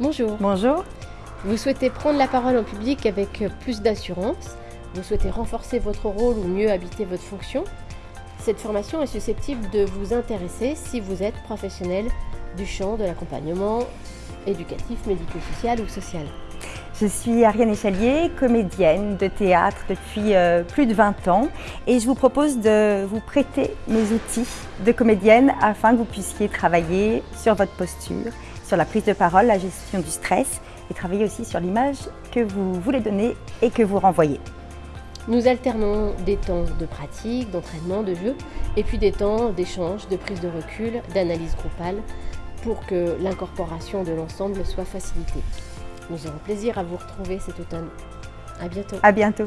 Bonjour. Bonjour. Vous souhaitez prendre la parole en public avec plus d'assurance Vous souhaitez renforcer votre rôle ou mieux habiter votre fonction Cette formation est susceptible de vous intéresser si vous êtes professionnel du champ de l'accompagnement éducatif, médico-social ou social. Je suis Ariane Échalier, comédienne de théâtre depuis euh, plus de 20 ans et je vous propose de vous prêter mes outils de comédienne afin que vous puissiez travailler sur votre posture, sur la prise de parole, la gestion du stress et travailler aussi sur l'image que vous voulez donner et que vous renvoyez. Nous alternons des temps de pratique, d'entraînement, de jeu et puis des temps d'échange, de prise de recul, d'analyse groupale pour que l'incorporation de l'ensemble soit facilitée. Nous aurons plaisir à vous retrouver cet automne. À bientôt. À bientôt.